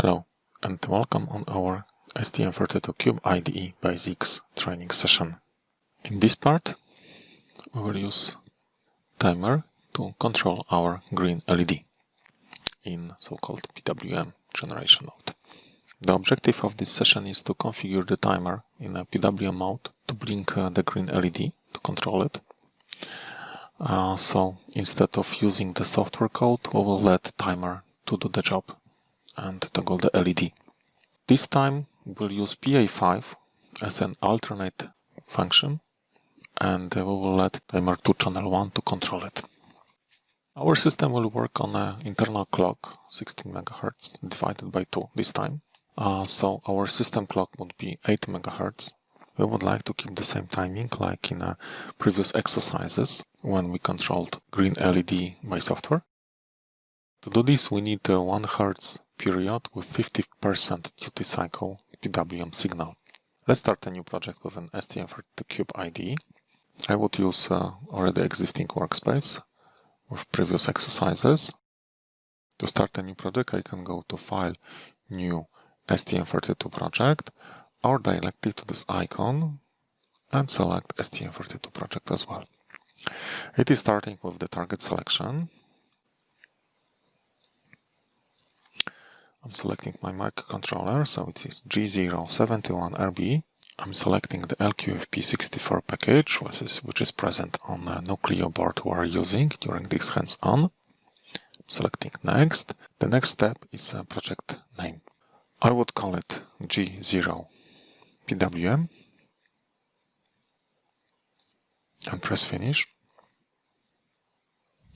Hello and welcome on our STM32Cube IDE Basics training session. In this part we will use timer to control our green LED in so-called PWM generation mode. The objective of this session is to configure the timer in a PWM mode to blink uh, the green LED to control it. Uh, so instead of using the software code, we will let timer to do the job and toggle the LED. This time we'll use PA5 as an alternate function and we will let timer 2 channel 1 to control it. Our system will work on an internal clock 16 MHz divided by 2 this time. Uh, so our system clock would be 8 MHz. We would like to keep the same timing like in uh, previous exercises when we controlled green LED by software. To do this we need a 1 Hz period with 50% duty cycle PWM signal. Let's start a new project with an STM32Cube IDE. I would use uh, already existing workspace with previous exercises. To start a new project I can go to File, New, STM32 project or directly to this icon and select STM32 project as well. It is starting with the target selection I'm selecting my microcontroller, so it is G071RB. I'm selecting the LQFP64 package, which is, which is present on the Nucleo board we are using during this hands-on. Selecting Next. The next step is a project name. I would call it G0PWM and press Finish.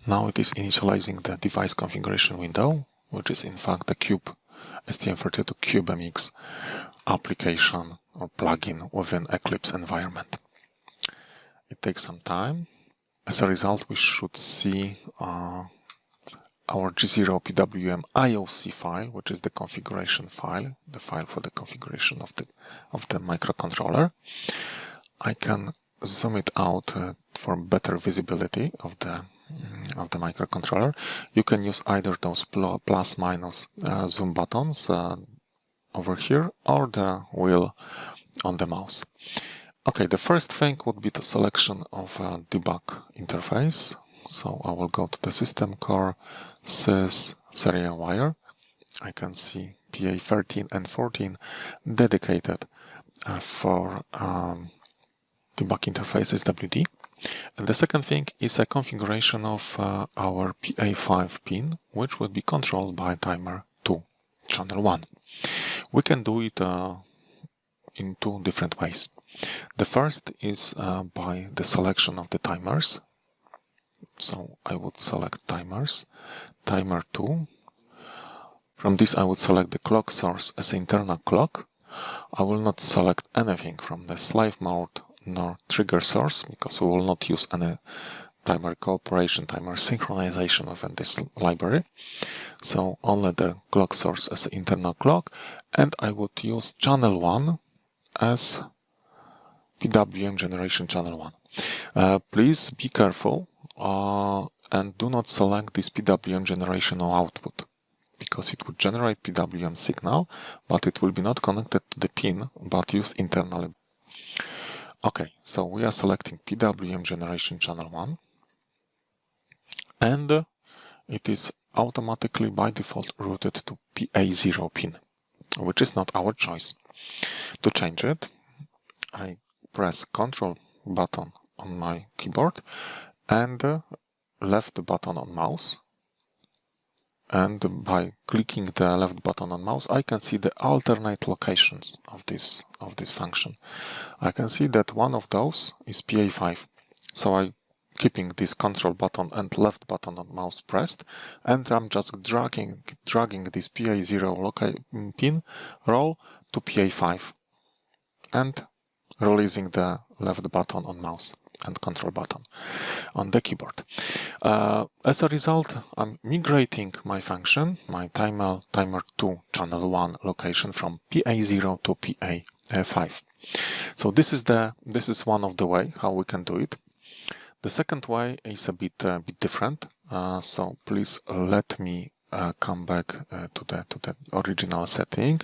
Now it is initializing the device configuration window, which is in fact the cube STM32 CubeMX application or plugin within Eclipse environment. It takes some time. As a result, we should see uh, our G0PWM IOC file, which is the configuration file, the file for the configuration of the of the microcontroller. I can zoom it out uh, for better visibility of the of the microcontroller. You can use either those plus minus uh, zoom buttons uh, over here or the wheel on the mouse. Okay, the first thing would be the selection of a debug interface. So I will go to the system core, sys, serial wire. I can see PA13 and 14 dedicated uh, for um, debug interface SWD. And the second thing is a configuration of uh, our PA5 pin, which will be controlled by timer 2, channel 1. We can do it uh, in two different ways. The first is uh, by the selection of the timers. So I would select timers, timer 2. From this I would select the clock source as internal clock. I will not select anything from the slave mode nor trigger source because we will not use any timer cooperation, timer synchronization within this library. So only the clock source as internal clock and I would use channel 1 as PWM generation channel 1. Uh, please be careful uh, and do not select this PWM generation output because it would generate PWM signal but it will be not connected to the pin but used internally Okay, so we are selecting PWM generation channel 1 and it is automatically by default routed to PA0 pin, which is not our choice. To change it, I press Ctrl button on my keyboard and left button on mouse and by clicking the left button on mouse I can see the alternate locations of this of this function. I can see that one of those is PA5 so I keeping this control button and left button on mouse pressed and I'm just dragging dragging this PA0 pin role to PA5 and releasing the left button on mouse and control button on the keyboard. Uh, as a result, I'm migrating my function, my timer timer 2 channel 1 location from PA0 to PA5. So this is the this is one of the way how we can do it. The second way is a bit uh, bit different. Uh, so please let me uh, come back uh, to the to the original setting,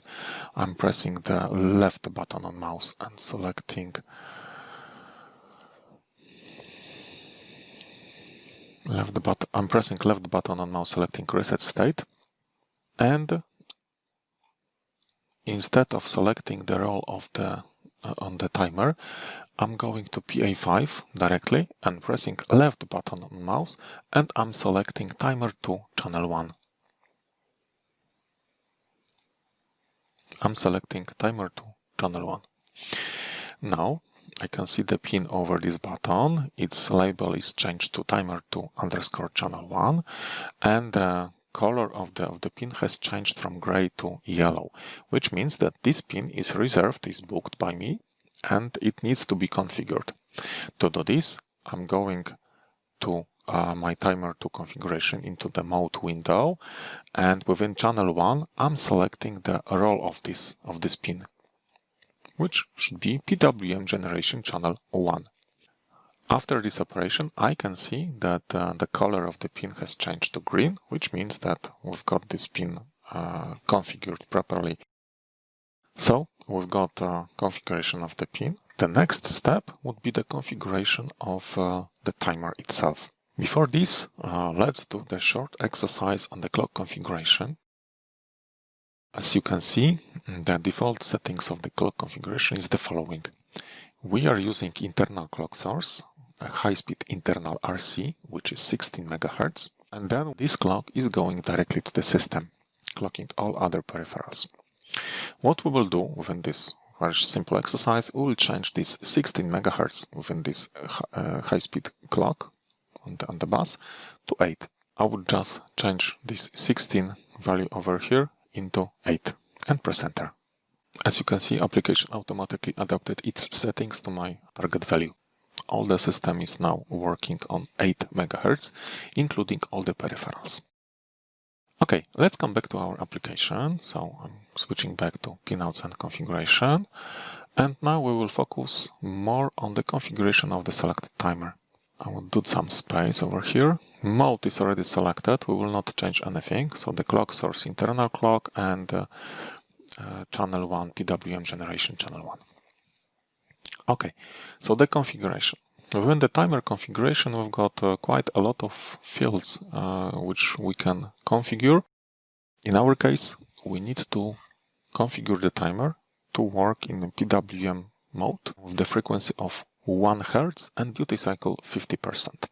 I'm pressing the left button on mouse and selecting left button. I'm pressing left button on mouse, selecting reset state, and instead of selecting the role of the uh, on the timer, I'm going to PA5 directly and pressing left button on mouse and I'm selecting timer 2 channel 1. I'm selecting timer 2 channel 1. Now I can see the pin over this button. Its label is changed to timer 2 underscore channel 1 and the color of the, of the pin has changed from gray to yellow, which means that this pin is reserved, is booked by me and it needs to be configured. To do this, I'm going to uh, my timer 2 configuration into the mode window and within channel 1 I'm selecting the role of this of this pin which should be PWM generation channel 1. After this operation I can see that uh, the color of the pin has changed to green which means that we've got this pin uh, configured properly. So we've got a configuration of the pin. The next step would be the configuration of uh, the timer itself. Before this, uh, let's do the short exercise on the clock configuration. As you can see, the default settings of the clock configuration is the following. We are using internal clock source, a high-speed internal RC, which is 16 MHz, and then this clock is going directly to the system, clocking all other peripherals. What we will do within this very simple exercise, we will change this 16 megahertz within this uh, high-speed clock on the, on the bus to 8. I would just change this 16 value over here into 8 and press enter. As you can see, application automatically adapted its settings to my target value. All the system is now working on 8 MHz, including all the peripherals. Okay, let's come back to our application. So I'm switching back to pinouts and configuration. And now we will focus more on the configuration of the selected timer. I will do some space over here. Mode is already selected. We will not change anything. So the clock source, internal clock and uh, uh, channel 1, PWM generation channel 1. Okay, so the configuration. Within the timer configuration, we've got uh, quite a lot of fields uh, which we can configure. In our case, we need to configure the timer to work in PWM mode with the frequency of 1 Hz and duty cycle 50%.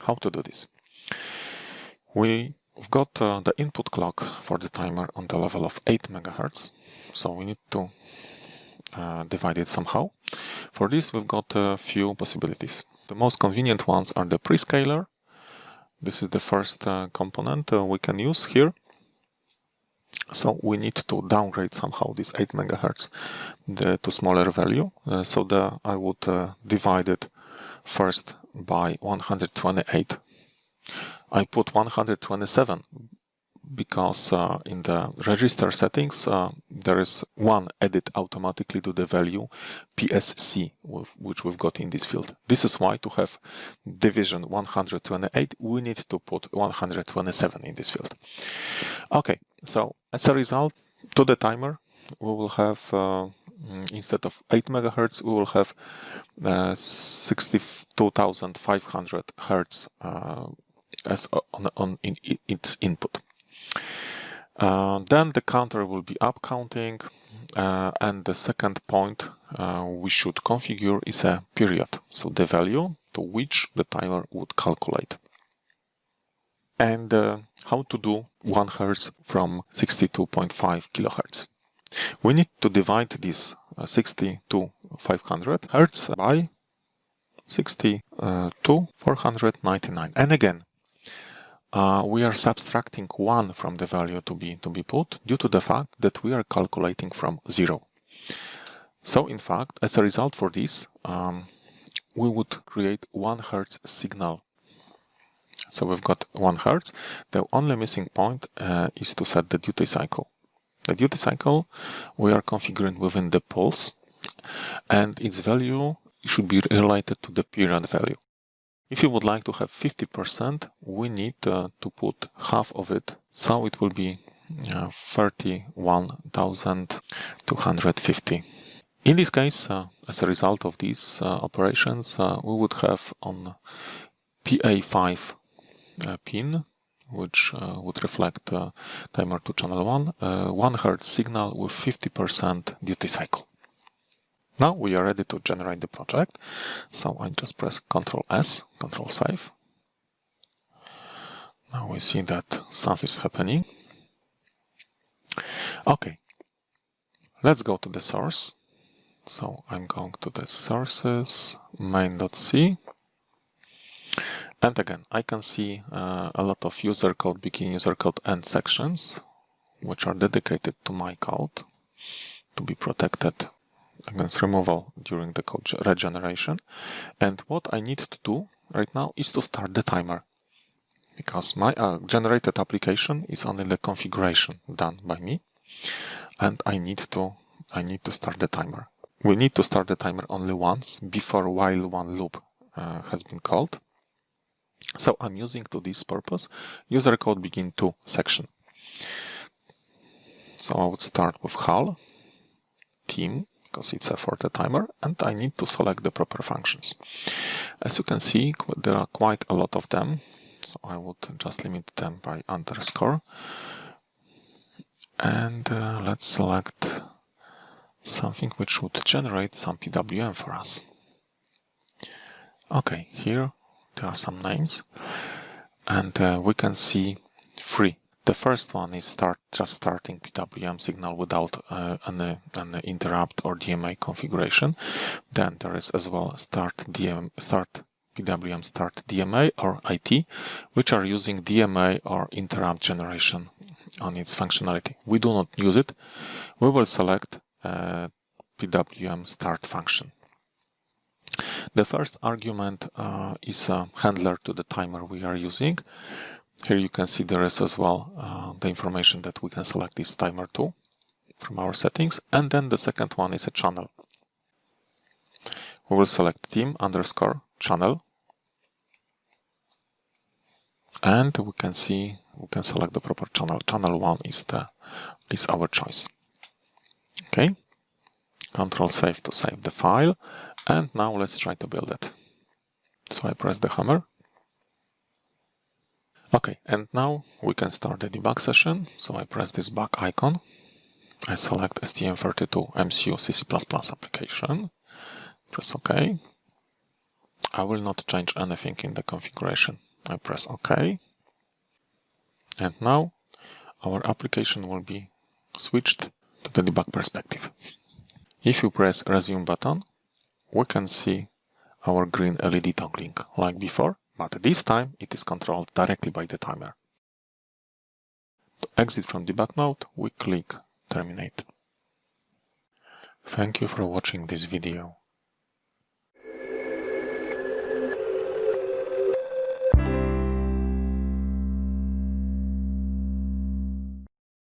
How to do this? We've got uh, the input clock for the timer on the level of 8 MHz, so we need to uh, it somehow. For this, we've got a few possibilities. The most convenient ones are the prescaler. This is the first uh, component uh, we can use here. So we need to downgrade somehow this 8 megahertz the, to smaller value. Uh, so the, I would uh, divide it first by 128. I put 127 because uh, in the register settings uh, there is one edit automatically to the value PSC which we've got in this field. This is why to have division 128 we need to put 127 in this field. Okay, so as a result to the timer we will have uh, instead of 8 megahertz we will have uh, 62,500 hertz uh, as on, on in, its input. Uh, then the counter will be up counting uh, and the second point uh, we should configure is a period, so the value to which the timer would calculate. And uh, how to do 1 Hz from 62.5 kHz. We need to divide this uh, 60 to 500 Hz by 60 uh, to 499. And again, uh, we are subtracting 1 from the value to be, to be put due to the fact that we are calculating from 0. So in fact, as a result for this, um, we would create 1 Hertz signal. So we've got 1 Hertz. The only missing point uh, is to set the duty cycle. The duty cycle we are configuring within the pulse and its value should be related to the period value. If you would like to have 50%, we need uh, to put half of it, so it will be uh, 31,250. In this case, uh, as a result of these uh, operations, uh, we would have on PA5 uh, pin, which would reflect timer to channel 1, 1 Hz signal with 50% duty cycle. Now we are ready to generate the project. So I just press Ctrl S, Ctrl Save. Now we see that stuff is happening. Okay, let's go to the source. So I'm going to the sources, main.c. And again, I can see uh, a lot of user code, begin user code end sections, which are dedicated to my code to be protected against removal during the code regeneration. And what I need to do right now is to start the timer because my uh, generated application is only the configuration done by me and I need to I need to start the timer. We need to start the timer only once before while one loop uh, has been called. So I'm using to this purpose user code begin to section. So I would start with HAL, TIM, because it's a for the timer and I need to select the proper functions. As you can see, there are quite a lot of them. So I would just limit them by underscore. And uh, let's select something which would generate some PWM for us. Okay, here there are some names and uh, we can see three the first one is start just starting PWM signal without uh, an, an interrupt or DMA configuration. Then there is as well start DM start PWM start DMA or IT, which are using DMA or interrupt generation on its functionality. We do not use it. We will select uh, PWM start function. The first argument uh, is a handler to the timer we are using. Here you can see there is as well uh, the information that we can select this timer to from our settings. And then the second one is a channel. We will select TIM underscore channel. And we can see, we can select the proper channel. Channel one is the is our choice. Okay. Control save to save the file. And now let's try to build it. So I press the hammer Okay, and now we can start the debug session. So I press this back icon. I select STM32 MCU CC++ application. Press OK. I will not change anything in the configuration. I press OK. And now our application will be switched to the debug perspective. If you press resume button, we can see our green LED toggling like before but this time it is controlled directly by the timer. To exit from debug mode, we click Terminate. Thank you for watching this video.